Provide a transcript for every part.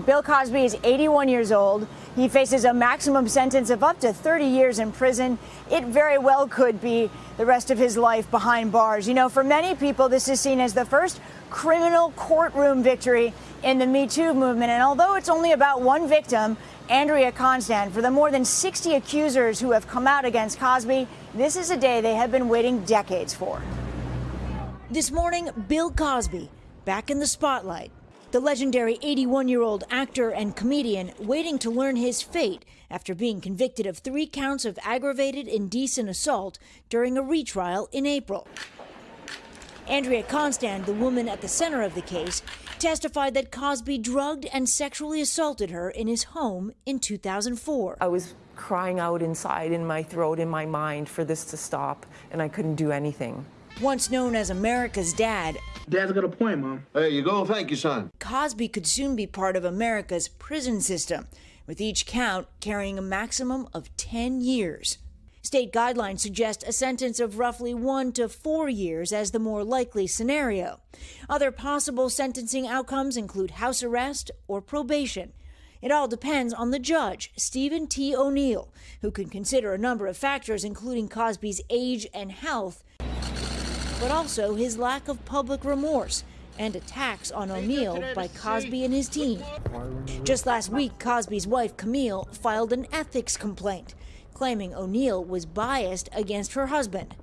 Bill Cosby is 81 years old. He faces a maximum sentence of up to 30 years in prison. It very well could be the rest of his life behind bars. You know, for many people, this is seen as the first criminal courtroom victory in the Me Too movement. And although it's only about one victim, Andrea Constand, for the more than 60 accusers who have come out against Cosby, this is a day they have been waiting decades for. This morning, Bill Cosby back in the spotlight. The legendary 81 year old actor and comedian waiting to learn his fate after being convicted of three counts of aggravated indecent assault during a retrial in April. Andrea Constand, the woman at the center of the case, testified that Cosby drugged and sexually assaulted her in his home in 2004. I was crying out inside in my throat, in my mind, for this to stop, and I couldn't do anything. Once known as America's dad, Dad's got a point, Mom. There you go. Thank you, son. Cosby could soon be part of America's prison system, with each count carrying a maximum of 10 years. State guidelines suggest a sentence of roughly one to four years as the more likely scenario. Other possible sentencing outcomes include house arrest or probation. It all depends on the judge, Stephen T. O'Neill, who can consider a number of factors, including Cosby's age and health, but also his lack of public remorse and attacks on O'Neill by Cosby and his team. Just last week, Cosby's wife, Camille, filed an ethics complaint, claiming O'Neill was biased against her husband.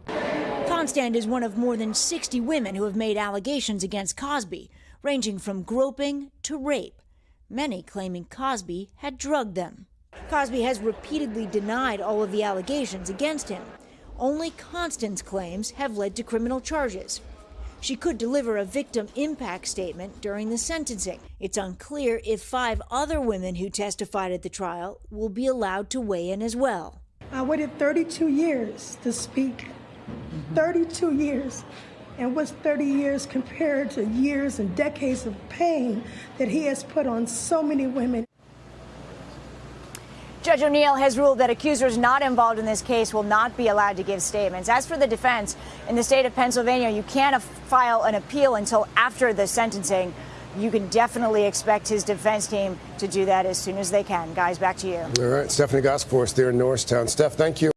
Constand is one of more than 60 women who have made allegations against Cosby, ranging from groping to rape, many claiming Cosby had drugged them. Cosby has repeatedly denied all of the allegations against him. Only Constand's claims have led to criminal charges. She could deliver a victim impact statement during the sentencing. It's unclear if five other women who testified at the trial will be allowed to weigh in as well. I waited 32 years to speak. 32 years. And what's 30 years compared to years and decades of pain that he has put on so many women? Judge O'Neill has ruled that accusers not involved in this case will not be allowed to give statements. As for the defense, in the state of Pennsylvania, you can't file an appeal until after the sentencing. You can definitely expect his defense team to do that as soon as they can. Guys, back to you. All right, Stephanie us there in Norristown. Steph, thank you.